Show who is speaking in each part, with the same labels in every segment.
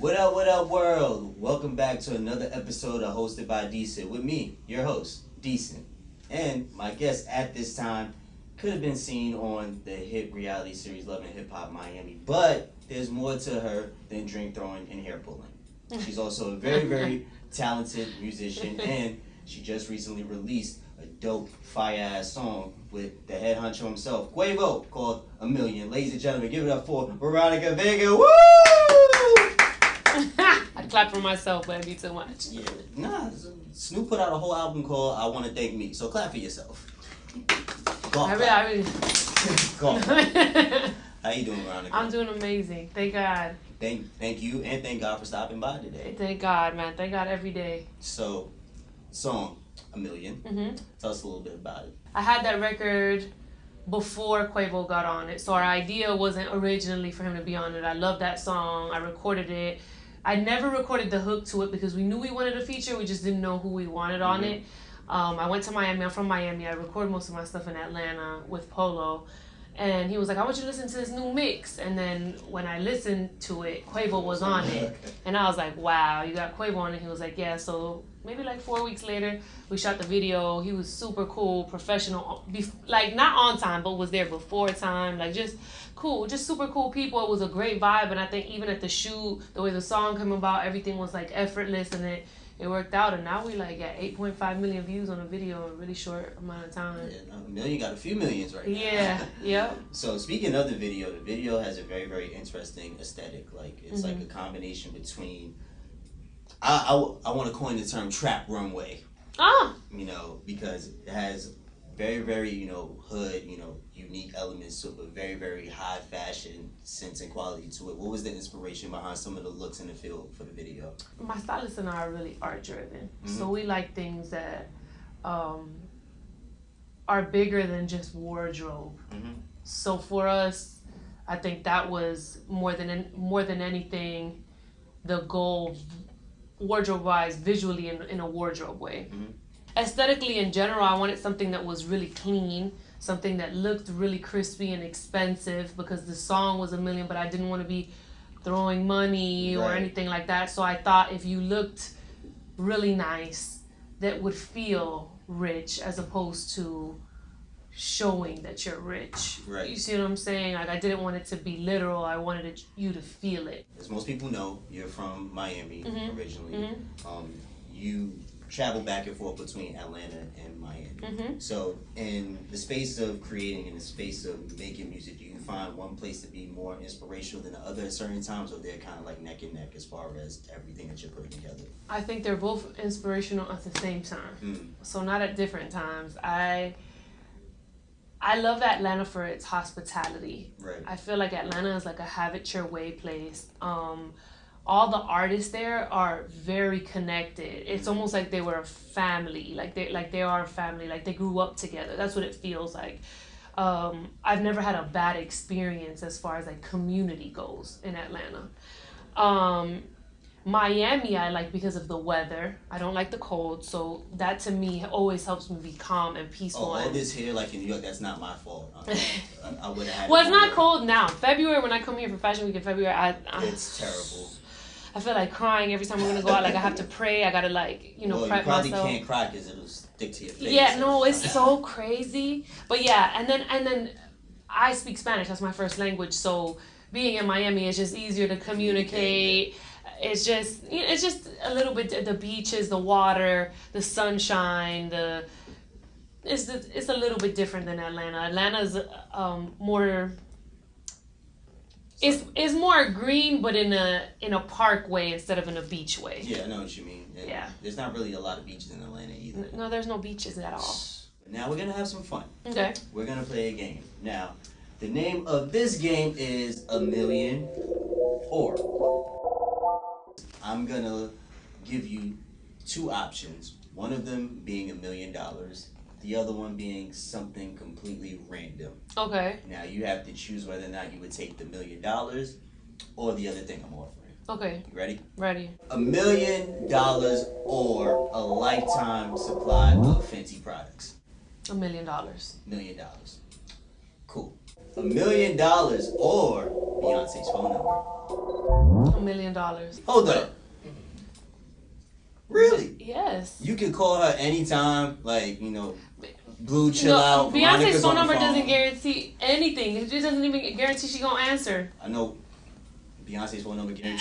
Speaker 1: What up, what up, world? Welcome back to another episode of Hosted by Decent with me, your host, Decent. And my guest at this time could have been seen on the hit reality series Love and Hip Hop Miami, but there's more to her than drink throwing and hair pulling. She's also a very, very talented musician, and she just recently released a dope, fire ass song with the head honcho himself, Quavo, called A Million. Ladies and gentlemen, give it up for Veronica Vega. Woo!
Speaker 2: I clap for myself, but it'd be too much.
Speaker 1: Yeah, nah, Snoop put out a whole album called I Want to Thank Me, so clap for yourself. Golf
Speaker 2: I really. I really,
Speaker 1: Golf. How you doing, Veronica?
Speaker 2: I'm doing amazing. Thank God.
Speaker 1: Thank, thank you, and thank God for stopping by today.
Speaker 2: Thank God, man. Thank God every day.
Speaker 1: So, song, A Million.
Speaker 2: hmm
Speaker 1: Tell us a little bit about it.
Speaker 2: I had that record before Quavo got on it, so our idea wasn't originally for him to be on it. I love that song. I recorded it. I never recorded the hook to it because we knew we wanted a feature. We just didn't know who we wanted on
Speaker 1: Mhm.
Speaker 2: it. Um, I went to Miami. I'm from Miami. I record most of my stuff in Atlanta with Polow. And he was like, I want you to listen to this new mix. And then when I listened to it, Quavo was on it. And I was like, wow, you got Quavo on it. He was like, yeah. So maybe like four weeks later, we shot the video. He was super cool, professional, like not on time, but was there before time. Like just cool, just super cool people. It was a great vibe. And I think even at the shoot, the way the song came about, everything was like effortless and it, it worked out. And now we like at 8.5 million views on a video in a really short amount of time.
Speaker 1: Yeah, a million got a few millions right now.
Speaker 2: Yeah, yep.
Speaker 1: So speaking of the video, the video has a very very interesting aesthetic. Like it's like a combination between. I I, I want to coin the term trap runway.
Speaker 2: Ah,
Speaker 1: You know because it has very very you know hood you know unique elements to it, but very very high fashion sense and quality to it. What was the inspiration behind some of the looks in the field for the video?
Speaker 2: my stylist and I are really art driven.
Speaker 1: Mhm.
Speaker 2: So we like things that um, are bigger than just wardrobe.
Speaker 1: Mhm.
Speaker 2: So for us, I think that was more than more than anything, the goal, wardrobe wise, visually in, in a wardrobe way.
Speaker 1: Mhm.
Speaker 2: Aesthetically, in general, I wanted something that was really clean, something that looked really crispy and expensive because the song was a million, but I didn't want to be throwing money or anything like that. So I thought if you looked really nice, that would feel rich as opposed to showing that you're rich.
Speaker 1: Right.
Speaker 2: You see what I'm saying? Like I didn't want it to be literal. I wanted it, you to feel it.
Speaker 1: As most people know, you're from Miami
Speaker 2: Mhm.
Speaker 1: originally.
Speaker 2: Mhm.
Speaker 1: Um, you travel back and forth between Atlanta and Miami.
Speaker 2: Mhm.
Speaker 1: So, in the space of creating, in the space of making music, do you find one place to be more inspirational than the other at certain times, or they're kind of like neck and neck as far as everything that you're putting together?
Speaker 2: I think they're both inspirational at the same time.
Speaker 1: Mm.
Speaker 2: so not at different times i i love atlanta for its hospitality
Speaker 1: Right.
Speaker 2: i feel like atlanta is like a have it your way place um all the artists there are very connected it's almost like they were a family like they like they are a family like they grew up together that's what it feels like um, I've never had a bad experience as far as like community goes in Atlanta. Um, Miami, I like because of the weather. I don't like the cold, so that to me always helps me be calm and
Speaker 1: Oh,
Speaker 2: peaceful.
Speaker 1: all this here, like in New York, that's not my fault. Uh, I, I would have
Speaker 2: well, it's not cold now. February when I come here for Fashion Week in February, I, I
Speaker 1: It's terrible.
Speaker 2: I feel like crying every time we're gonna go out. Like I have to pray. I gotta like you know
Speaker 1: well, you
Speaker 2: prep
Speaker 1: probably
Speaker 2: myself.
Speaker 1: can't cry because it'll stick to your face.
Speaker 2: Yeah, no, it's so crazy. But yeah, and then and then I speak Spanish. That's my first language. So being in Miami is just easier to communicate. It's just you know, it's just a little bit the beaches, the water, the sunshine, the it's the, it's a little bit different than Atlanta. Atlanta's um, more it's, it's more green, but in a in a park way instead of in a beach way.
Speaker 1: Yeah, I know what you mean. And
Speaker 2: Yeah.
Speaker 1: There's not really a lot of beaches in Atlanta either.
Speaker 2: No, there's no beaches at all.
Speaker 1: Now we're gonna have some fun.
Speaker 2: Okay.
Speaker 1: We're gonna play a game. Now, the name of this game is a million or. I'm gonna give you two options. One of them being a million dollars, the other one being something completely random.
Speaker 2: Okay.
Speaker 1: Now you have to choose whether or not you would take the million dollars or the other thing I'm offering.
Speaker 2: Okay.
Speaker 1: You ready?
Speaker 2: Ready.
Speaker 1: A million dollars or a lifetime supply of Fenty products.
Speaker 2: A million dollars.
Speaker 1: Million dollars. Cool. A million dollars or Beyonce's phone number.
Speaker 2: A million dollars.
Speaker 1: Hold up.
Speaker 2: Yes.
Speaker 1: You can call her anytime, like, you know, Blue chill
Speaker 2: no,
Speaker 1: out.
Speaker 2: Beyonce's
Speaker 1: Veronica's
Speaker 2: phone number
Speaker 1: phone.
Speaker 2: doesn't guarantee anything. It just doesn't even guarantee she gonna answer.
Speaker 1: I know Beyonce's phone number guaranteed.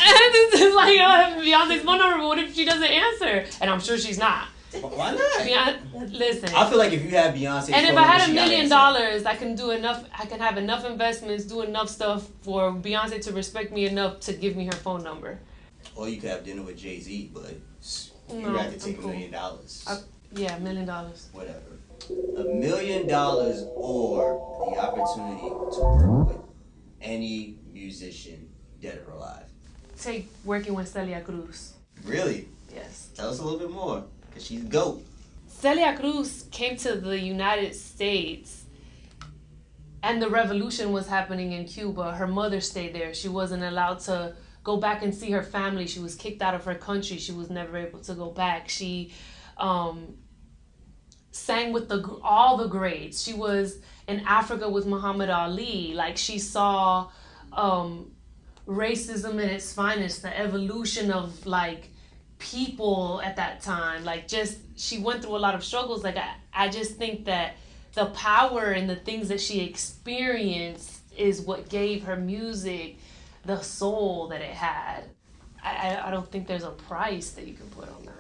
Speaker 2: this is like uh, Beyonce's phone number, but what if she doesn't answer? And I'm sure she's not.
Speaker 1: Why not?
Speaker 2: Beyonce, listen.
Speaker 1: I feel like if you have Beyonce,
Speaker 2: and if I had a million dollars, I can do enough. I can have enough investments, do enough stuff for Beyonce to respect me enough to give me her phone number.
Speaker 1: Or you could have dinner with Jay Z, but you
Speaker 2: No,
Speaker 1: rather take a
Speaker 2: cool.
Speaker 1: million dollars.
Speaker 2: I- Yeah, a million dollars.
Speaker 1: Whatever. A million dollars or the opportunity to work with any musician, dead or alive.
Speaker 2: Take working with Celia Cruz.
Speaker 1: Really?
Speaker 2: Yes.
Speaker 1: Tell us a little bit more, cause she's goat.
Speaker 2: Celia Cruz came to the United States and the revolution was happening in Cuba. Her mother stayed there. She wasn't allowed to go back and see her family. She was kicked out of her country. She was never able to go back. She um, sang with the all the greats. She was in Africa with Muhammad Ali. Like she saw um, racism in its finest, the evolution of like people at that time. Like just she went through a lot of struggles. Like I, I just think that the power and the things that she experienced is what gave her music the soul that it had. I, I, I don't think there's a price that you can put on that.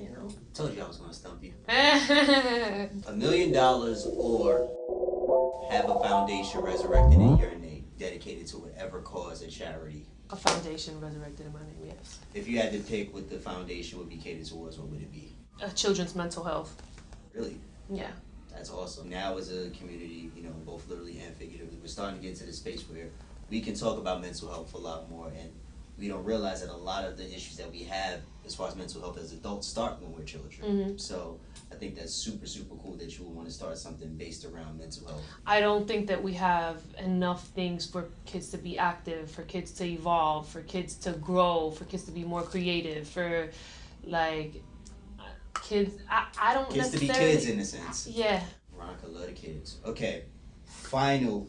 Speaker 2: You know?
Speaker 1: Told you I was gonna stump you.
Speaker 2: a
Speaker 1: A million dollars or have a foundation resurrected in your name, dedicated to whatever cause or charity.
Speaker 2: A foundation resurrected in my name, yes.
Speaker 1: If you had to pick what the foundation would be catered towards, what would it be?
Speaker 2: Uh, children's mental health.
Speaker 1: Really?
Speaker 2: Yeah.
Speaker 1: That's awesome. Now, as a community, you know, both literally and figuratively, we're starting to get to the space where we can talk about mental health a lot more, and we don't realize that a lot of the issues that we have as far as mental health as adults start when we're children.
Speaker 2: Mhm.
Speaker 1: So I think that's super, super cool that you would want to start something based around mental health.
Speaker 2: I don't think that we have enough things for kids to be active, for kids to evolve, for kids to grow, for kids to be more creative, for like kids. I, I don't
Speaker 1: Kids to be kids in a sense.
Speaker 2: Yeah.
Speaker 1: Veronica love the kids. Okay, final,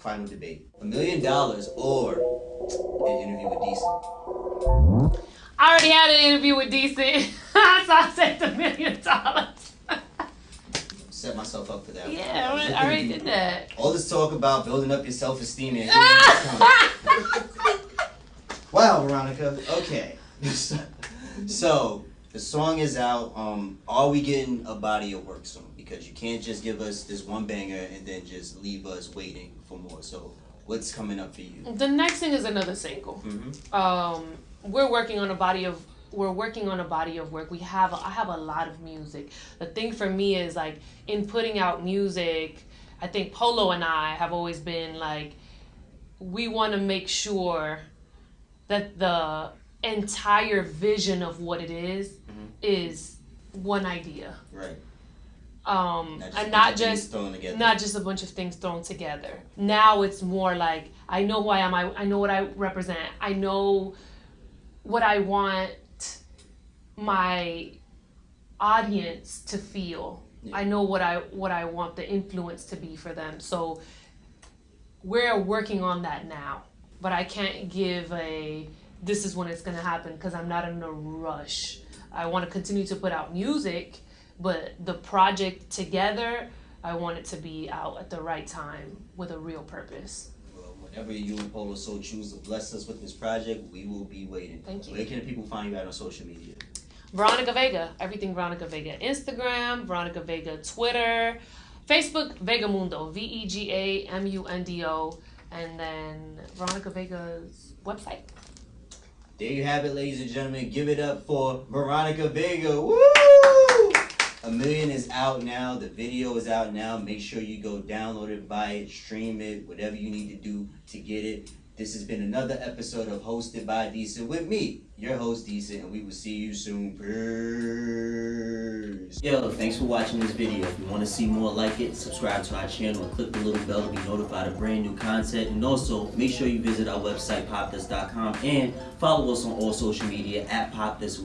Speaker 1: final debate: a million dollars or an interview with Decent.
Speaker 2: I already had an interview with Decent, so I said the million dollars.
Speaker 1: Set myself up for that.
Speaker 2: yeah, I already, I already did that.
Speaker 1: All this talk about building up your self esteem and wow, Veronica. Okay, so the song is out. Um, are we getting a body of work soon? Because you can't just give us this one banger and then just leave us waiting for more. So what's coming up for you?
Speaker 2: The next thing is another single.
Speaker 1: Mm-hmm.
Speaker 2: um, we're working on a body of we're working on a body of work. We have I have a lot of music. The thing for me is like in putting out music, I think Polow and I have always been like we want to make sure that the entire vision of what it is is one idea.
Speaker 1: Right.
Speaker 2: Um,
Speaker 1: Not
Speaker 2: and not
Speaker 1: bunch of things
Speaker 2: just
Speaker 1: thrown together.
Speaker 2: not just a bunch of things thrown together. Now it's more like I know who I am. I, I know what I represent. I know what I want my audience to feel.
Speaker 1: Yeah.
Speaker 2: I know what I what I want the influence to be for them. So we're working on that now. But I can't give a this is when it's going to happen because I'm not in a rush. I want to continue to put out music, but the project together, I want it to be out at the right time with a real purpose.
Speaker 1: Well, whenever you and Polow so choose to bless us with this project, we will be waiting.
Speaker 2: Thank you.
Speaker 1: Where can people find you at on social media?
Speaker 2: Veronica Vega, everything Veronica Vega. Instagram, Veronica Vega, Twitter, Facebook, Vegamundo, V E G A M U N D O, and then Veronica Vega's website.
Speaker 1: There you have it, ladies and gentlemen. Give it up for Veronica Vega. Woo! A Million is out now. The video is out now. Make sure you go download it, buy it, stream it, whatever you need to do to get it. This has been another episode of Hosted by Decent with me, your host Decent, and we will see you soon. Peace. Yo, thanks for watching this video. If you want to see more like it, subscribe to our channel and click the little bell to be notified of brand new content. And also, make sure you visit our website, popthis.com, and follow us on all social media at popthis.